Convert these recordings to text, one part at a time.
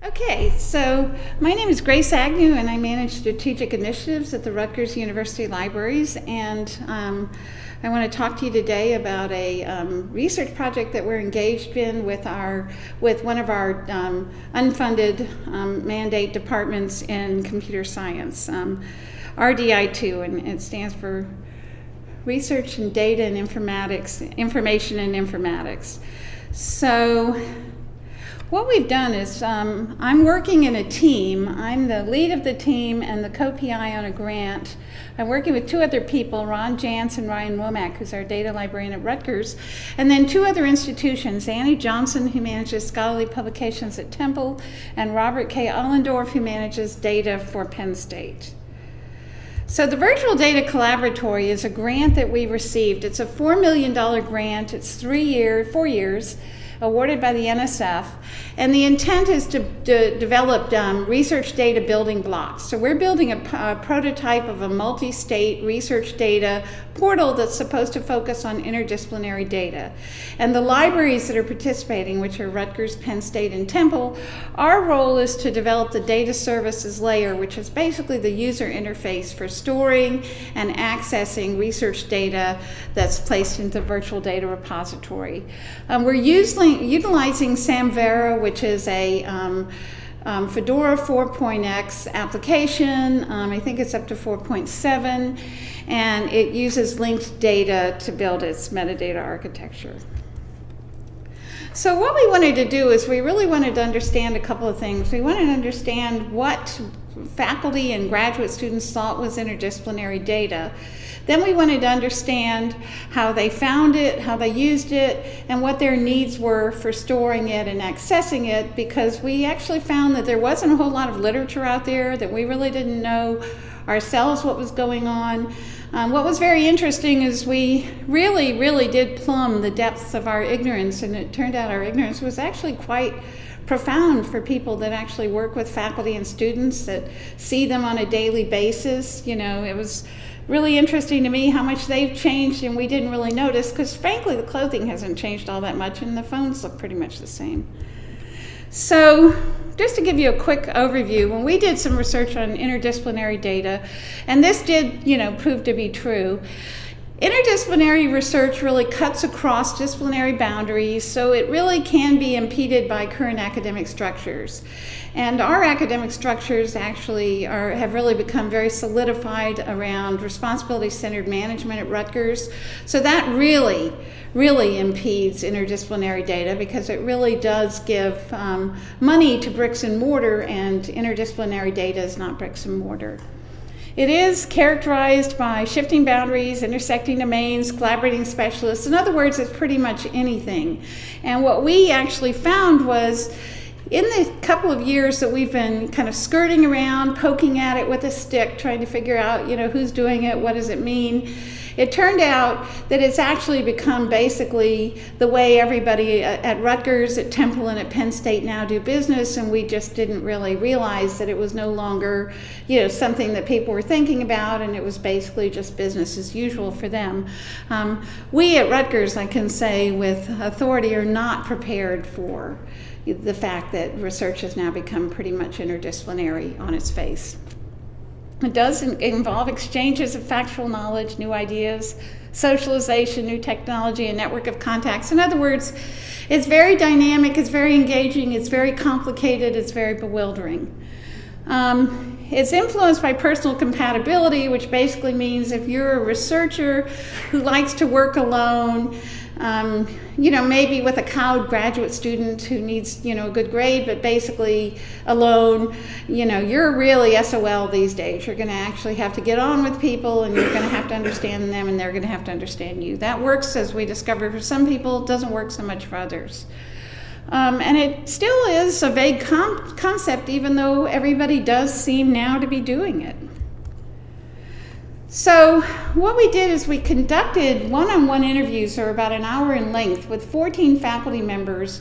Okay, so my name is Grace Agnew, and I manage strategic initiatives at the Rutgers University Libraries. And um, I want to talk to you today about a um, research project that we're engaged in with our with one of our um, unfunded um, mandate departments in computer science, um, RDI2, and it stands for Research and Data and Informatics, Information and Informatics. So what we've done is um, I'm working in a team. I'm the lead of the team and the co-PI on a grant. I'm working with two other people, Ron Jantz and Ryan Womack, who's our data librarian at Rutgers, and then two other institutions, Annie Johnson, who manages scholarly publications at Temple, and Robert K. Olendorf, who manages data for Penn State. So the Virtual Data Collaboratory is a grant that we received. It's a $4 million grant. It's three year, four years awarded by the NSF. And the intent is to, to develop um, research data building blocks. So we're building a, a prototype of a multi-state research data portal that's supposed to focus on interdisciplinary data. And the libraries that are participating, which are Rutgers, Penn State, and Temple, our role is to develop the data services layer, which is basically the user interface for storing and accessing research data that's placed into the virtual data repository. Um, we're using utilizing Samvera, which is a um, um, Fedora 4.x application. Um, I think it's up to 4.7, and it uses linked data to build its metadata architecture. So what we wanted to do is we really wanted to understand a couple of things. We wanted to understand what faculty and graduate students thought was interdisciplinary data. Then we wanted to understand how they found it, how they used it, and what their needs were for storing it and accessing it because we actually found that there wasn't a whole lot of literature out there, that we really didn't know ourselves what was going on. Um, what was very interesting is we really, really did plumb the depths of our ignorance, and it turned out our ignorance was actually quite profound for people that actually work with faculty and students that see them on a daily basis. You know, it was really interesting to me how much they've changed and we didn't really notice because frankly the clothing hasn't changed all that much and the phones look pretty much the same. So just to give you a quick overview, when we did some research on interdisciplinary data, and this did, you know, prove to be true, Interdisciplinary research really cuts across disciplinary boundaries, so it really can be impeded by current academic structures. And our academic structures actually are, have really become very solidified around responsibility-centered management at Rutgers. So that really, really impedes interdisciplinary data because it really does give um, money to bricks and mortar and interdisciplinary data is not bricks and mortar. It is characterized by shifting boundaries, intersecting domains, collaborating specialists. In other words, it's pretty much anything. And what we actually found was in the couple of years that we've been kind of skirting around, poking at it with a stick, trying to figure out, you know, who's doing it, what does it mean, it turned out that it's actually become basically the way everybody at Rutgers, at Temple, and at Penn State now do business, and we just didn't really realize that it was no longer, you know, something that people were thinking about, and it was basically just business as usual for them. Um, we at Rutgers, I can say with authority, are not prepared for the fact that research has now become pretty much interdisciplinary on its face. It does involve exchanges of factual knowledge, new ideas, socialization, new technology, a network of contacts. In other words, it's very dynamic, it's very engaging, it's very complicated, it's very bewildering. Um, it's influenced by personal compatibility, which basically means if you're a researcher who likes to work alone, um, you know, maybe with a cowed graduate student who needs, you know, a good grade, but basically alone, you know, you're really SOL these days. You're going to actually have to get on with people and you're going to have to understand them and they're going to have to understand you. That works, as we discovered, for some people, doesn't work so much for others. Um, and it still is a vague concept, even though everybody does seem now to be doing it. So what we did is we conducted one-on-one -on -one interviews, or about an hour in length, with 14 faculty members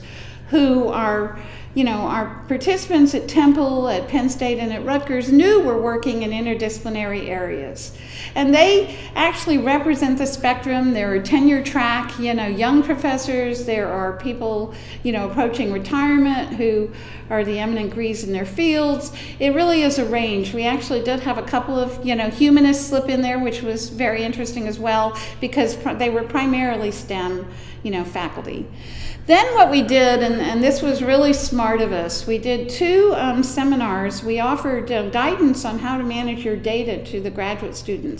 who are you know, our participants at Temple, at Penn State, and at Rutgers knew we're working in interdisciplinary areas. And they actually represent the spectrum. There are tenure track, you know, young professors. There are people, you know, approaching retirement who are the eminent degrees in their fields. It really is a range. We actually did have a couple of, you know, humanists slip in there, which was very interesting as well because they were primarily STEM, you know, faculty. Then what we did, and, and this was really smart of us, we did two um, seminars. We offered uh, guidance on how to manage your data to the graduate students.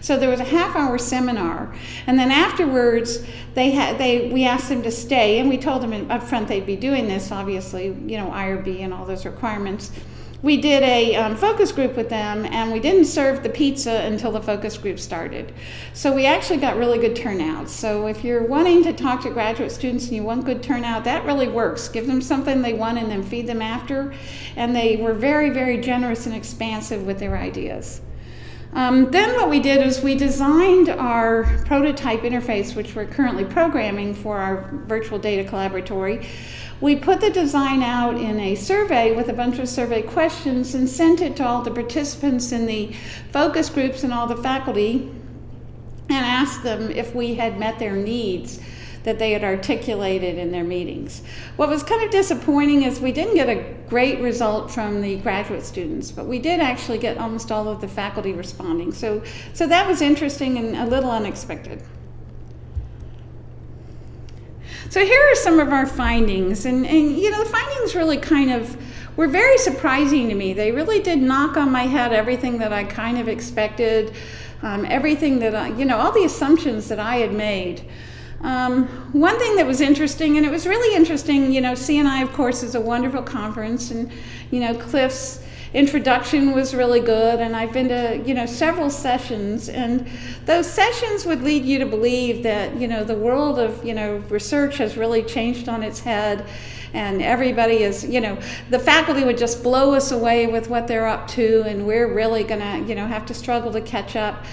So there was a half hour seminar, and then afterwards they had they we asked them to stay, and we told them up front they'd be doing this, obviously, you know, IRB and all those requirements. We did a um, focus group with them and we didn't serve the pizza until the focus group started. So we actually got really good turnout so if you're wanting to talk to graduate students and you want good turnout that really works. Give them something they want and then feed them after. And they were very very generous and expansive with their ideas um, then what we did is we designed our prototype interface, which we're currently programming for our virtual data collaboratory. We put the design out in a survey with a bunch of survey questions and sent it to all the participants in the focus groups and all the faculty and asked them if we had met their needs that they had articulated in their meetings. What was kind of disappointing is we didn't get a great result from the graduate students, but we did actually get almost all of the faculty responding. So, so that was interesting and a little unexpected. So here are some of our findings, and, and you know, the findings really kind of were very surprising to me. They really did knock on my head everything that I kind of expected, um, everything that I, you know, all the assumptions that I had made. Um, one thing that was interesting, and it was really interesting, you know, CNI, of course, is a wonderful conference, and, you know, Cliff's introduction was really good, and I've been to, you know, several sessions, and those sessions would lead you to believe that, you know, the world of, you know, research has really changed on its head, and everybody is, you know, the faculty would just blow us away with what they're up to, and we're really gonna, you know, have to struggle to catch up.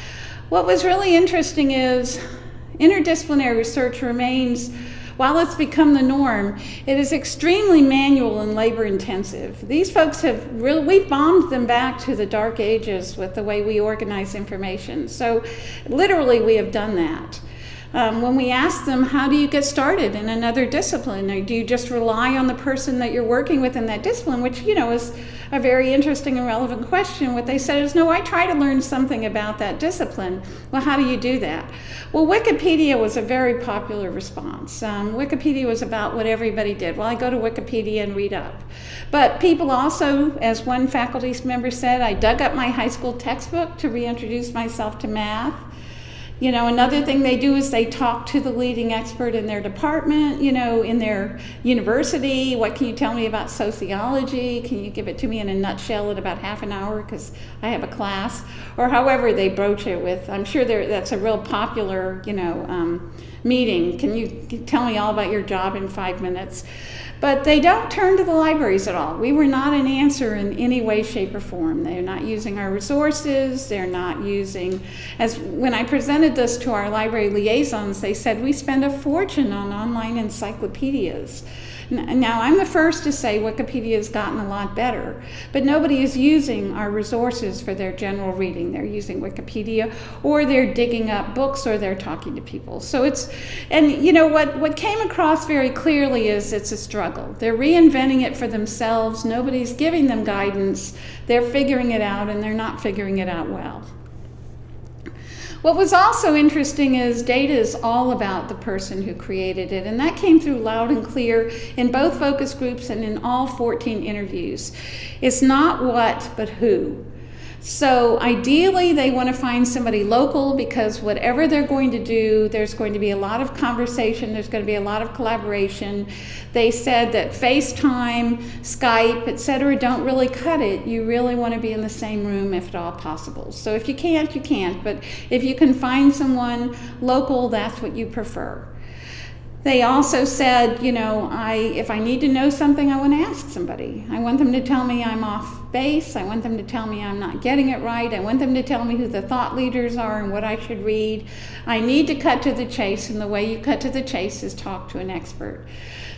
What was really interesting is Interdisciplinary research remains, while it's become the norm, it is extremely manual and labor intensive. These folks have really, we've bombed them back to the dark ages with the way we organize information. So literally we have done that. Um, when we ask them, how do you get started in another discipline? Or do you just rely on the person that you're working with in that discipline, which, you know, is a very interesting and relevant question. What they said is, no, I try to learn something about that discipline. Well, how do you do that? Well, Wikipedia was a very popular response. Um, Wikipedia was about what everybody did. Well, I go to Wikipedia and read up. But people also, as one faculty member said, I dug up my high school textbook to reintroduce myself to math. You know, another thing they do is they talk to the leading expert in their department, you know, in their university. What can you tell me about sociology? Can you give it to me in a nutshell in about half an hour because I have a class? Or however they broach it with. I'm sure that's a real popular, you know, um, meeting. Can you tell me all about your job in five minutes? But they don't turn to the libraries at all. We were not an answer in any way, shape, or form. They're not using our resources. They're not using, as when I presented this to our library liaisons, they said we spend a fortune on online encyclopedias. Now, I'm the first to say Wikipedia has gotten a lot better, but nobody is using our resources for their general reading. They're using Wikipedia, or they're digging up books, or they're talking to people. So it's, and you know, what, what came across very clearly is it's a struggle. They're reinventing it for themselves. Nobody's giving them guidance. They're figuring it out, and they're not figuring it out well. What was also interesting is data is all about the person who created it, and that came through loud and clear in both focus groups and in all 14 interviews. It's not what, but who. So ideally, they want to find somebody local because whatever they're going to do, there's going to be a lot of conversation, there's going to be a lot of collaboration. They said that FaceTime, Skype, etc., don't really cut it. You really want to be in the same room if at all possible. So if you can't, you can't. But if you can find someone local, that's what you prefer. They also said, you know, I if I need to know something, I want to ask somebody. I want them to tell me I'm off base. I want them to tell me I'm not getting it right. I want them to tell me who the thought leaders are and what I should read. I need to cut to the chase, and the way you cut to the chase is talk to an expert.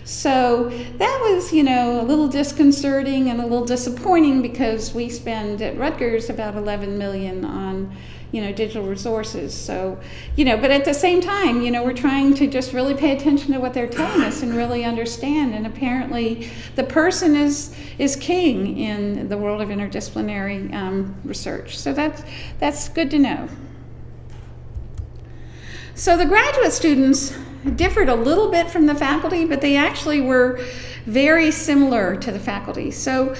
So that was, you know, a little disconcerting and a little disappointing because we spend at Rutgers about 11 million on you know digital resources. So you know but at the same time you know we're trying to just really pay attention to what they're telling us and really understand. And apparently the person is is king in the world of interdisciplinary um, research. So that's that's good to know. So the graduate students differed a little bit from the faculty but they actually were very similar to the faculty. So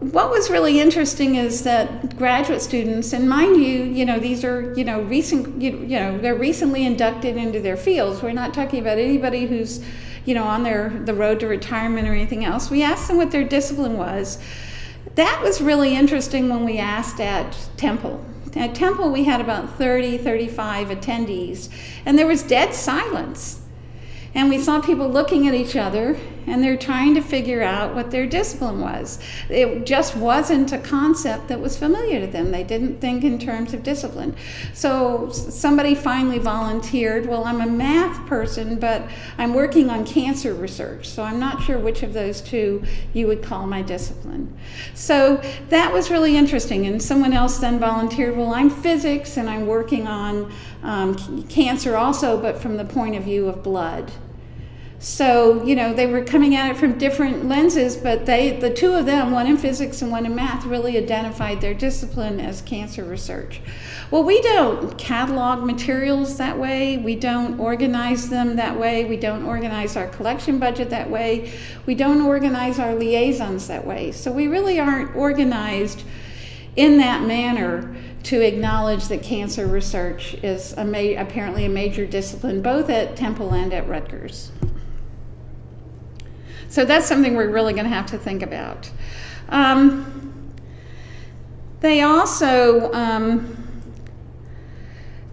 what was really interesting is that graduate students, and mind you, you know, these are, you know, recent, you, you know, they're recently inducted into their fields. We're not talking about anybody who's, you know, on their the road to retirement or anything else. We asked them what their discipline was. That was really interesting when we asked at Temple. At Temple, we had about 30, 35 attendees, and there was dead silence and we saw people looking at each other and they're trying to figure out what their discipline was. It just wasn't a concept that was familiar to them. They didn't think in terms of discipline. So somebody finally volunteered, well, I'm a math person, but I'm working on cancer research. So I'm not sure which of those two you would call my discipline. So that was really interesting. And someone else then volunteered, well, I'm physics and I'm working on um, cancer also, but from the point of view of blood. So, you know, they were coming at it from different lenses, but they, the two of them, one in physics and one in math, really identified their discipline as cancer research. Well, we don't catalog materials that way. We don't organize them that way. We don't organize our collection budget that way. We don't organize our liaisons that way. So we really aren't organized in that manner to acknowledge that cancer research is a apparently a major discipline both at Temple and at Rutgers. So that's something we're really going to have to think about. Um, they also, um,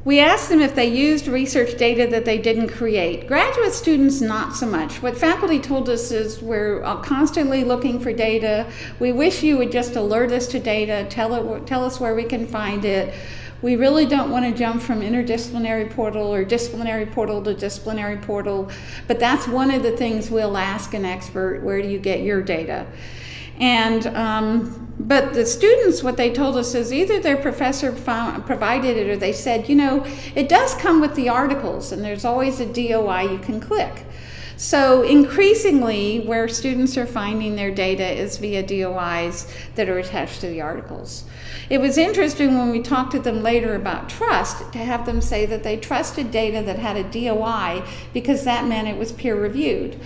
we asked them if they used research data that they didn't create. Graduate students, not so much. What faculty told us is we're uh, constantly looking for data. We wish you would just alert us to data, tell, it, tell us where we can find it. We really don't want to jump from interdisciplinary portal or disciplinary portal to disciplinary portal, but that's one of the things we'll ask an expert, where do you get your data? And um, but the students, what they told us is either their professor found, provided it or they said, you know, it does come with the articles, and there's always a DOI you can click. So increasingly, where students are finding their data is via DOIs that are attached to the articles. It was interesting when we talked to them later about trust to have them say that they trusted data that had a DOI because that meant it was peer reviewed.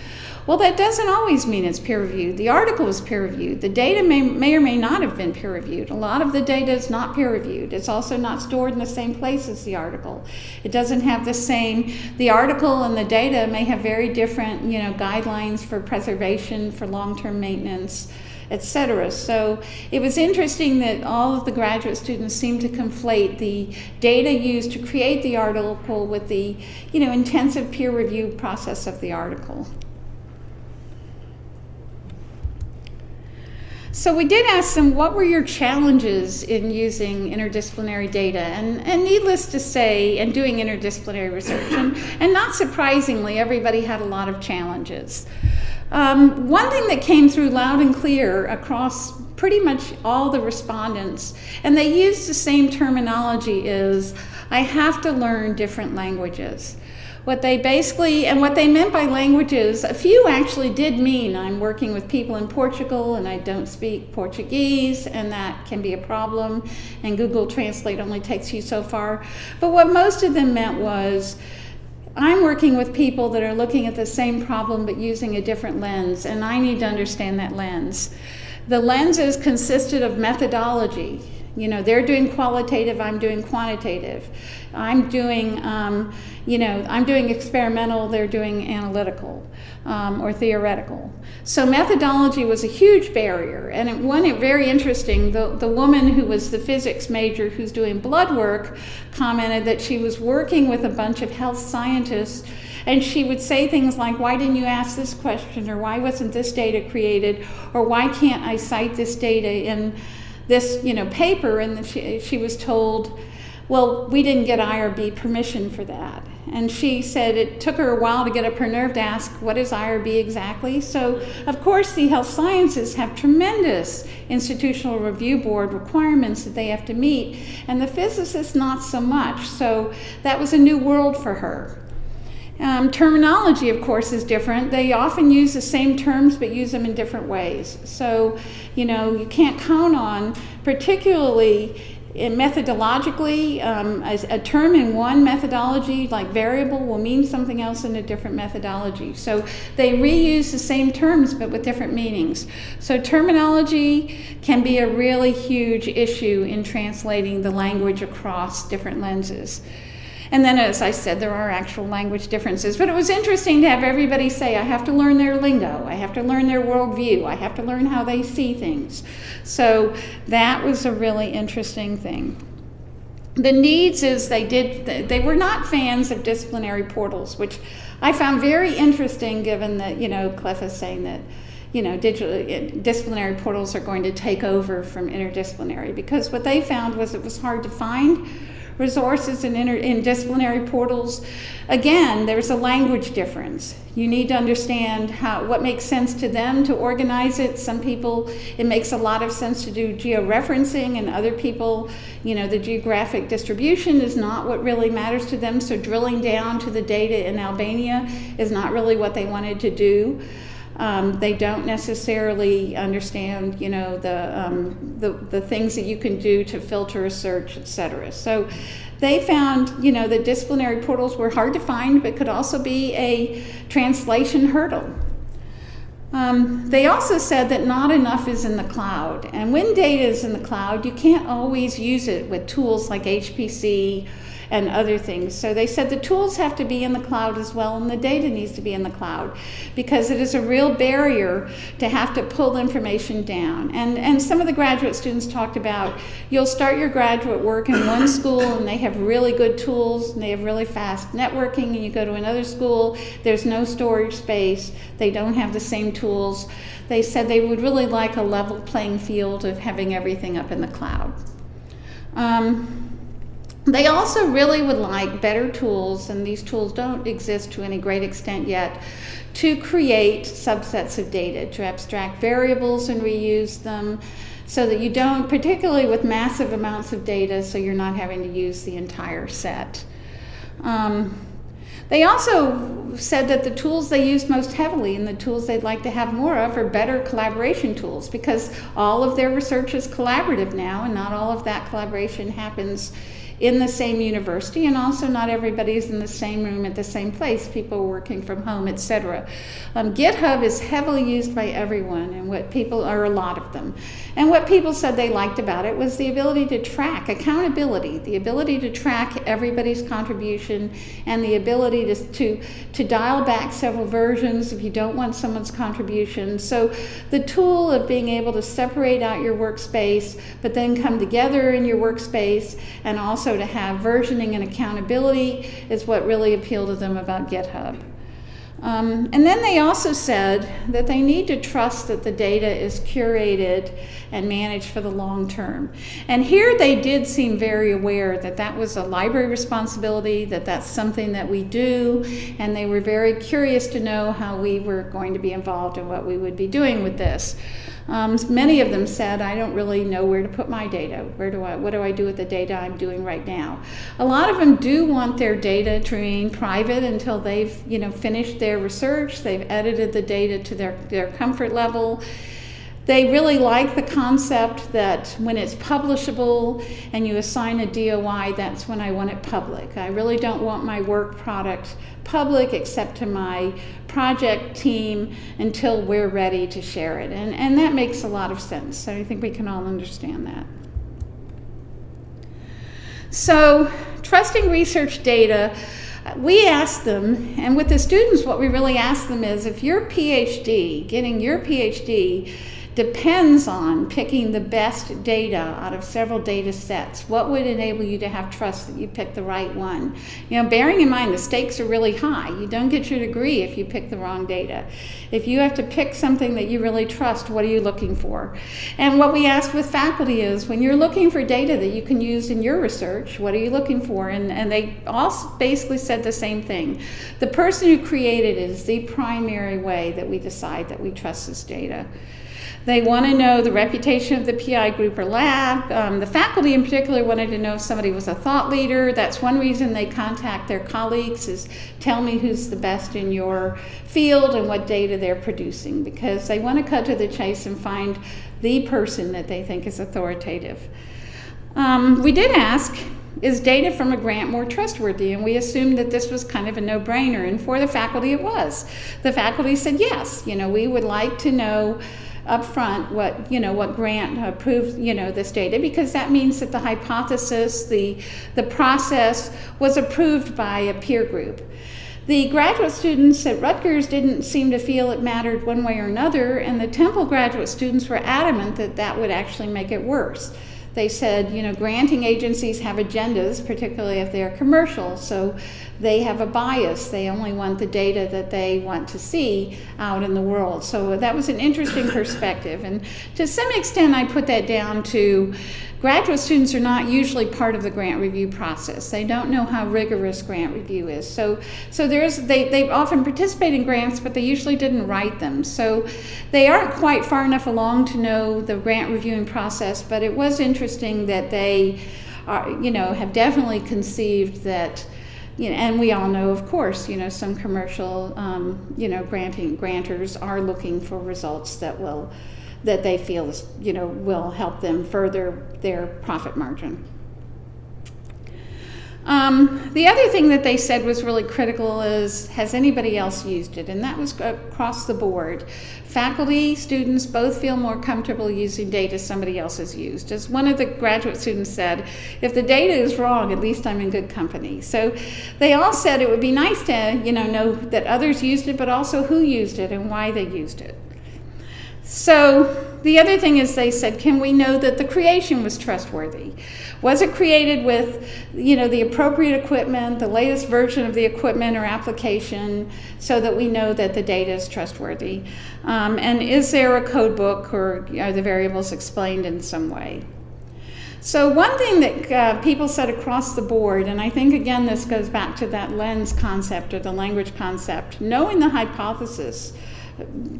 Well, that doesn't always mean it's peer reviewed. The article is peer reviewed. The data may, may or may not have been peer reviewed. A lot of the data is not peer reviewed. It's also not stored in the same place as the article. It doesn't have the same, the article and the data may have very different, you know, guidelines for preservation, for long-term maintenance, etc. So it was interesting that all of the graduate students seemed to conflate the data used to create the article with the, you know, intensive peer review process of the article. So we did ask them, what were your challenges in using interdisciplinary data? And, and needless to say, and doing interdisciplinary research. And, and not surprisingly, everybody had a lot of challenges. Um, one thing that came through loud and clear across pretty much all the respondents, and they used the same terminology, is I have to learn different languages. What they basically, and what they meant by languages, a few actually did mean I'm working with people in Portugal and I don't speak Portuguese, and that can be a problem, and Google Translate only takes you so far. But what most of them meant was, I'm working with people that are looking at the same problem but using a different lens, and I need to understand that lens. The lenses consisted of methodology. You know, they're doing qualitative, I'm doing quantitative. I'm doing, um, you know, I'm doing experimental, they're doing analytical um, or theoretical. So methodology was a huge barrier. And it, one, it very interesting, the, the woman who was the physics major who's doing blood work commented that she was working with a bunch of health scientists And she would say things like, why didn't you ask this question? Or why wasn't this data created? Or why can't I cite this data in this you know, paper? And she, she was told, well, we didn't get IRB permission for that. And she said it took her a while to get up her nerve to ask, what is IRB exactly? So, of course, the health sciences have tremendous institutional review board requirements that they have to meet, and the physicists not so much. So, that was a new world for her. Um, terminology, of course, is different. They often use the same terms but use them in different ways. So, you know, you can't count on, particularly methodologically, um, a term in one methodology, like variable, will mean something else in a different methodology. So they reuse the same terms but with different meanings. So terminology can be a really huge issue in translating the language across different lenses. And then, as I said, there are actual language differences. But it was interesting to have everybody say, I have to learn their lingo, I have to learn their worldview, I have to learn how they see things. So that was a really interesting thing. The needs is they did, they were not fans of disciplinary portals, which I found very interesting given that, you know, Cliff is saying that you know, digital, disciplinary portals are going to take over from interdisciplinary because what they found was it was hard to find resources and inter, in disciplinary portals. Again, there's a language difference. You need to understand how what makes sense to them to organize it. Some people, it makes a lot of sense to do georeferencing, and other people, you know, the geographic distribution is not what really matters to them. So drilling down to the data in Albania is not really what they wanted to do. Um, they don't necessarily understand, you know, the, um, the, the things that you can do to filter a search, et cetera. So they found, you know, that disciplinary portals were hard to find, but could also be a translation hurdle. Um, they also said that not enough is in the cloud. And when data is in the cloud, you can't always use it with tools like HPC and other things. So they said the tools have to be in the cloud as well, and the data needs to be in the cloud because it is a real barrier to have to pull information down. And, and some of the graduate students talked about you'll start your graduate work in one school and they have really good tools and they have really fast networking, and you go to another school, there's no storage space, they don't have the same tools. They said they would really like a level playing field of having everything up in the cloud. Um, they also really would like better tools, and these tools don't exist to any great extent yet, to create subsets of data, to abstract variables and reuse them so that you don't, particularly with massive amounts of data, so you're not having to use the entire set. Um, they also said that the tools they used most heavily and the tools they'd like to have more of are better collaboration tools because all of their research is collaborative now and not all of that collaboration happens in the same university, and also not everybody's in the same room at the same place. People working from home, etc. Um, GitHub is heavily used by everyone, and what people are a lot of them. And what people said they liked about it was the ability to track accountability, the ability to track everybody's contribution, and the ability to to, to dial back several versions if you don't want someone's contribution. So the tool of being able to separate out your workspace, but then come together in your workspace, and also also to have versioning and accountability is what really appealed to them about GitHub. Um, and then they also said that they need to trust that the data is curated and managed for the long term. And here they did seem very aware that that was a library responsibility, that that's something that we do, and they were very curious to know how we were going to be involved and what we would be doing with this. Um, many of them said, I don't really know where to put my data. Where do I, what do I do with the data I'm doing right now? A lot of them do want their data to remain private until they've, you know, finished their research, they've edited the data to their, their comfort level. They really like the concept that when it's publishable and you assign a DOI, that's when I want it public. I really don't want my work product public except to my project team until we're ready to share it. And, and that makes a lot of sense. So I think we can all understand that. So, trusting research data, we ask them, and with the students, what we really ask them is if your PhD, getting your PhD, depends on picking the best data out of several data sets. What would enable you to have trust that you pick the right one? You know, bearing in mind the stakes are really high. You don't get your degree if you pick the wrong data. If you have to pick something that you really trust, what are you looking for? And what we ask with faculty is when you're looking for data that you can use in your research, what are you looking for? And, and they all basically said the same thing. The person who created it is the primary way that we decide that we trust this data. They want to know the reputation of the PI group or lab. Um, the faculty in particular wanted to know if somebody was a thought leader. That's one reason they contact their colleagues is tell me who's the best in your field and what data they're producing because they want to cut to the chase and find the person that they think is authoritative. Um, we did ask, is data from a grant more trustworthy? And we assumed that this was kind of a no-brainer. And for the faculty, it was. The faculty said, yes, you know, we would like to know up front what you know what grant approved you know this data because that means that the hypothesis the the process was approved by a peer group. The graduate students at Rutgers didn't seem to feel it mattered one way or another and the Temple graduate students were adamant that that would actually make it worse they said, you know, granting agencies have agendas, particularly if they're commercial, so they have a bias. They only want the data that they want to see out in the world. So that was an interesting perspective. And to some extent, I put that down to Graduate students are not usually part of the grant review process. They don't know how rigorous grant review is. So, so there's, they, they often participate in grants, but they usually didn't write them. So they aren't quite far enough along to know the grant reviewing process, but it was interesting that they are, you know, have definitely conceived that you know, and we all know, of course, you know, some commercial, um, you know, granting grantors are looking for results that will that they feel is, you know, will help them further their profit margin. Um, the other thing that they said was really critical is, has anybody else used it? And that was across the board. Faculty, students both feel more comfortable using data somebody else has used. As one of the graduate students said, if the data is wrong, at least I'm in good company. So they all said it would be nice to, you know, know that others used it, but also who used it and why they used it. So the other thing is they said, can we know that the creation was trustworthy? Was it created with, you know, the appropriate equipment, the latest version of the equipment or application, so that we know that the data is trustworthy? Um, and is there a code book or are the variables explained in some way? So one thing that uh, people said across the board, and I think again this goes back to that lens concept or the language concept, knowing the hypothesis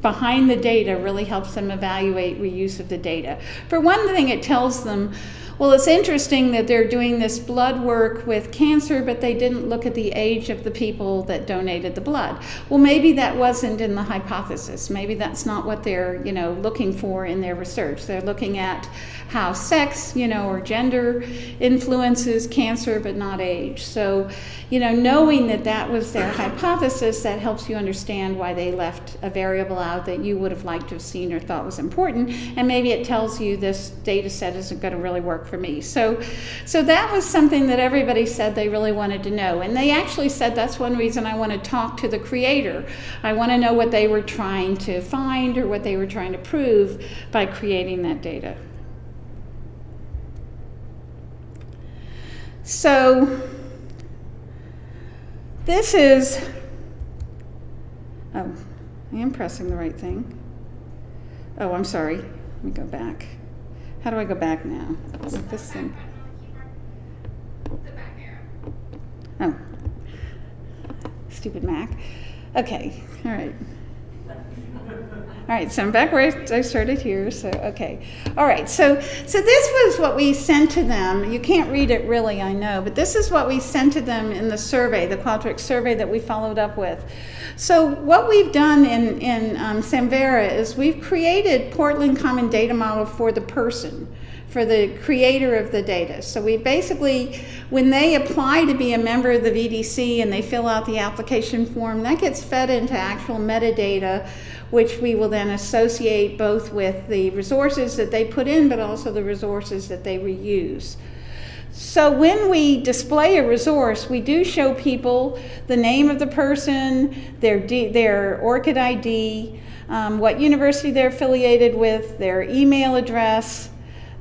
behind the data really helps them evaluate reuse of the data. For one thing, it tells them, well, it's interesting that they're doing this blood work with cancer, but they didn't look at the age of the people that donated the blood. Well, maybe that wasn't in the hypothesis. Maybe that's not what they're, you know, looking for in their research. They're looking at how sex, you know, or gender influences cancer, but not age. So, you know, knowing that that was their hypothesis, that helps you understand why they left a variable out that you would have liked to have seen or thought was important. And maybe it tells you this data set isn't going to really work for me. So, so that was something that everybody said they really wanted to know. And they actually said that's one reason I want to talk to the creator. I want to know what they were trying to find or what they were trying to prove by creating that data. So this is, oh, I am pressing the right thing. Oh, I'm sorry. Let me go back. How do I go back now? With this thing. Oh, stupid Mac. Okay, all right. All right, so I'm back where I started here. So, okay. All right, so, so this was what we sent to them. You can't read it really, I know, but this is what we sent to them in the survey, the Qualtrics survey that we followed up with. So what we've done in, in um, Samvera is we've created Portland Common Data Model for the person for the creator of the data. So we basically, when they apply to be a member of the VDC and they fill out the application form, that gets fed into actual metadata which we will then associate both with the resources that they put in, but also the resources that they reuse. So when we display a resource, we do show people the name of the person, their, D, their ORCID ID, um, what university they're affiliated with, their email address,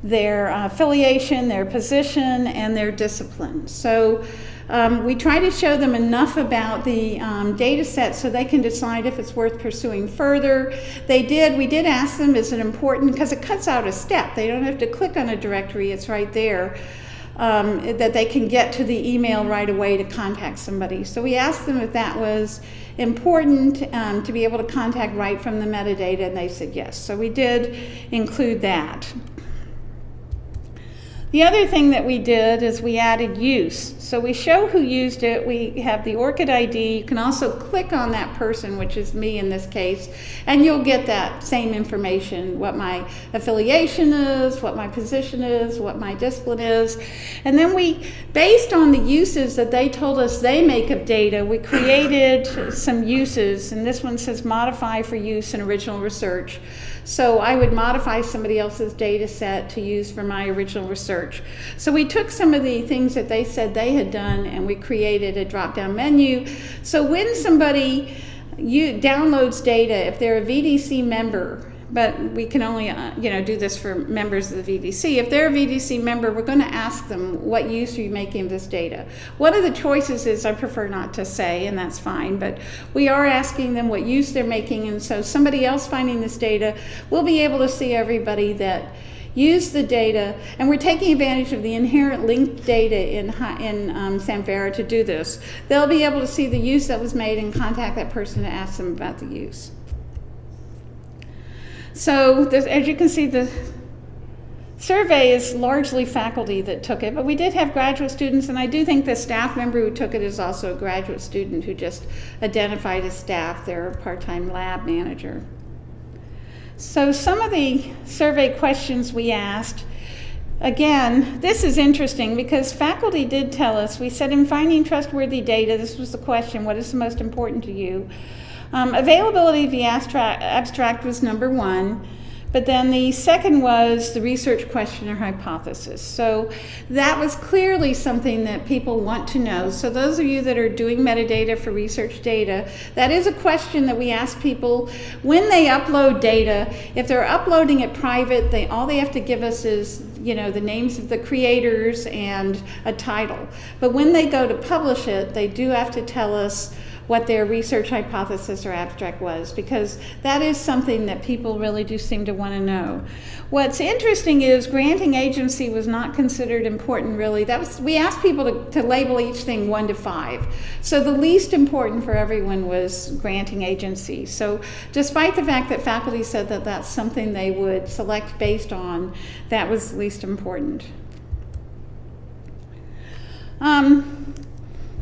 their uh, affiliation, their position, and their discipline. So um, we try to show them enough about the um, data set so they can decide if it's worth pursuing further. They did, we did ask them, is it important? Because it cuts out a step. They don't have to click on a directory, it's right there. Um, that they can get to the email right away to contact somebody. So we asked them if that was important um, to be able to contact right from the metadata, and they said yes. So we did include that. The other thing that we did is we added use. So we show who used it. We have the ORCID ID. You can also click on that person, which is me in this case, and you'll get that same information, what my affiliation is, what my position is, what my discipline is. And then we, based on the uses that they told us they make of data, we created some uses, and this one says modify for use in original research. So I would modify somebody else's data set to use for my original research. So we took some of the things that they said they had done and we created a drop-down menu. So when somebody you downloads data, if they're a VDC member, but we can only uh, you know do this for members of the VDC. If they're a VDC member, we're going to ask them what use are you making of this data. One of the choices is I prefer not to say, and that's fine, but we are asking them what use they're making, and so somebody else finding this data will be able to see everybody that use the data, and we're taking advantage of the inherent linked data in, in um, Samvera to do this. They'll be able to see the use that was made and contact that person to ask them about the use. So as you can see, the survey is largely faculty that took it, but we did have graduate students, and I do think the staff member who took it is also a graduate student who just identified as staff. They're part-time lab manager. So some of the survey questions we asked, again, this is interesting because faculty did tell us, we said in finding trustworthy data, this was the question, what is the most important to you? Um, availability of the abstract was number one. But then the second was the research question or hypothesis. So that was clearly something that people want to know. So those of you that are doing metadata for research data, that is a question that we ask people when they upload data. If they're uploading it private, they all they have to give us is you know the names of the creators and a title. But when they go to publish it, they do have to tell us what their research hypothesis or abstract was because that is something that people really do seem to want to know. What's interesting is granting agency was not considered important really. That was we asked people to, to label each thing one to five. So the least important for everyone was granting agency. So despite the fact that faculty said that that's something they would select based on, that was least important. Um,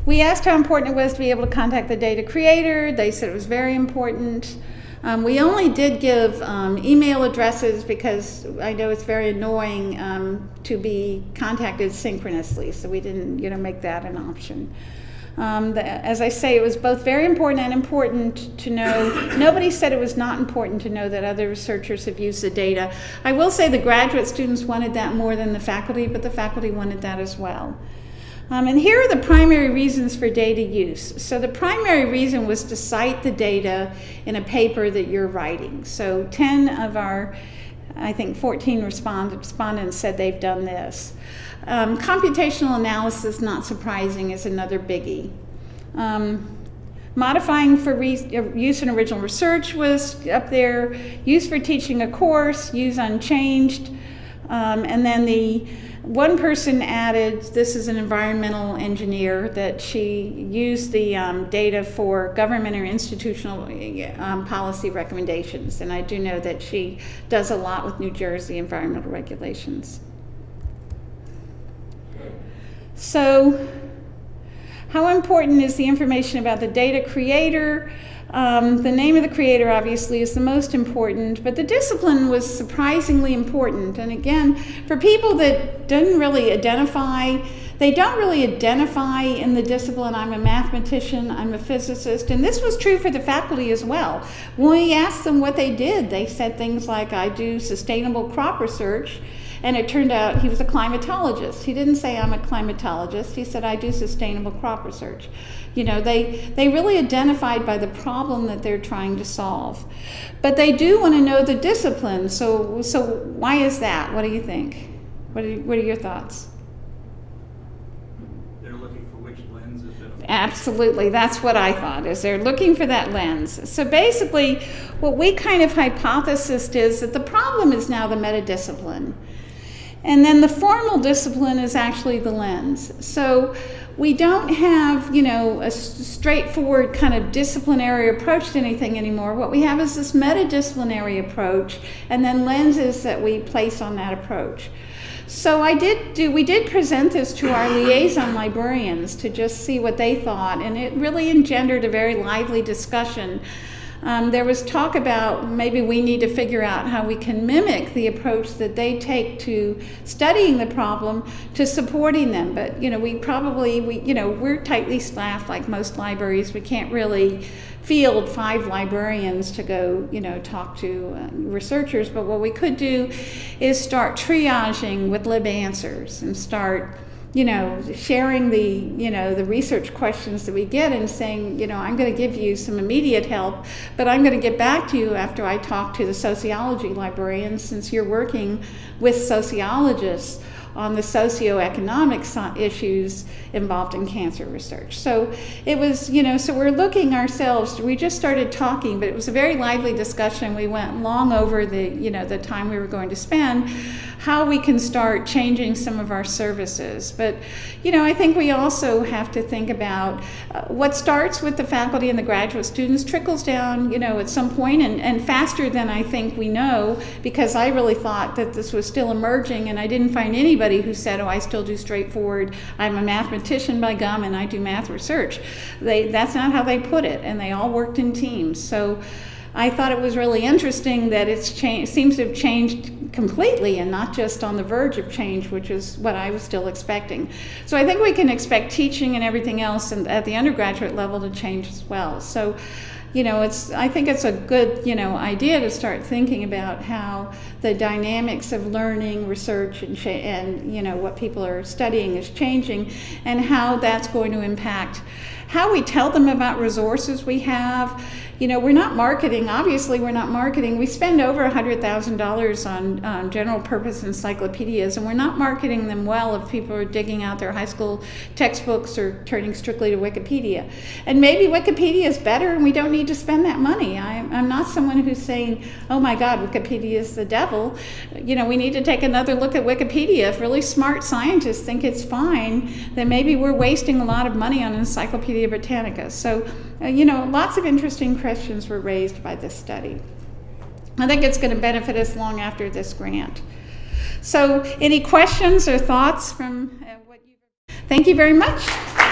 we asked how important it was to be able to contact the data creator. They said it was very important. Um, we only did give um, email addresses because I know it's very annoying um, to be contacted synchronously, so we didn't, you know, make that an option. Um, the, as I say, it was both very important and important to know. Nobody said it was not important to know that other researchers have used the data. I will say the graduate students wanted that more than the faculty, but the faculty wanted that as well. Um, and here are the primary reasons for data use. So the primary reason was to cite the data in a paper that you're writing. So 10 of our, I think 14 respondents said they've done this. Um, computational analysis, not surprising, is another biggie. Um, modifying for use in original research was up there. Use for teaching a course, use unchanged. Um, and then the one person added, this is an environmental engineer, that she used the um, data for government or institutional um, policy recommendations. And I do know that she does a lot with New Jersey environmental regulations. So, how important is the information about the data creator? Um, the name of the creator obviously is the most important, but the discipline was surprisingly important. And again, for people that didn't really identify, they don't really identify in the discipline, I'm a mathematician, I'm a physicist, and this was true for the faculty as well. When we asked them what they did, they said things like, I do sustainable crop research, And it turned out he was a climatologist. He didn't say, I'm a climatologist. He said, I do sustainable crop research. You know, they, they really identified by the problem that they're trying to solve. But they do want to know the discipline. So, so why is that? What do you think? What are, what are your thoughts? They're looking for which lens is it. Absolutely, that's what I thought. Is they're looking for that lens. So basically, what we kind of hypothesized is that the problem is now the metadiscipline, and then the formal discipline is actually the lens. So we don't have, you know, a straightforward kind of disciplinary approach to anything anymore. What we have is this metadisciplinary approach, and then lenses that we place on that approach. So I did do, we did present this to our liaison librarians to just see what they thought, and it really engendered a very lively discussion. Um, there was talk about maybe we need to figure out how we can mimic the approach that they take to studying the problem to supporting them. But you know, we probably we you know we're tightly staffed like most libraries. We can't really field five librarians to go, you know, talk to uh, researchers. But what we could do is start triaging with LibAnswers and start you know, sharing the, you know, the research questions that we get and saying, you know, I'm going to give you some immediate help, but I'm going to get back to you after I talk to the sociology librarian since you're working with sociologists on the socioeconomic issues involved in cancer research. So it was, you know, so we're looking ourselves, we just started talking, but it was a very lively discussion. We went long over the, you know, the time we were going to spend how we can start changing some of our services. But, you know, I think we also have to think about uh, what starts with the faculty and the graduate students trickles down, you know, at some point and, and faster than I think we know because I really thought that this was still emerging and I didn't find anybody who said, oh, I still do straightforward, I'm a mathematician by gum and I do math research. They, that's not how they put it and they all worked in teams. So I thought it was really interesting that it seems to have changed completely and not just on the verge of change, which is what I was still expecting. So I think we can expect teaching and everything else and at the undergraduate level to change as well. So you know, it's I think it's a good, you know, idea to start thinking about how the dynamics of learning, research, and, and you know what people are studying is changing, and how that's going to impact how we tell them about resources we have. You know, we're not marketing, obviously, we're not marketing. We spend over $100,000 on um, general purpose encyclopedias, and we're not marketing them well if people are digging out their high school textbooks or turning strictly to Wikipedia. And maybe Wikipedia is better and we don't need to spend that money. I, I'm not someone who's saying, oh my God, Wikipedia is the devil. You know, we need to take another look at Wikipedia. If really smart scientists think it's fine, then maybe we're wasting a lot of money on Encyclopedia Britannica. So, uh, you know, lots of interesting questions were raised by this study. I think it's going to benefit us long after this grant. So, any questions or thoughts from uh, what you? Thank you very much.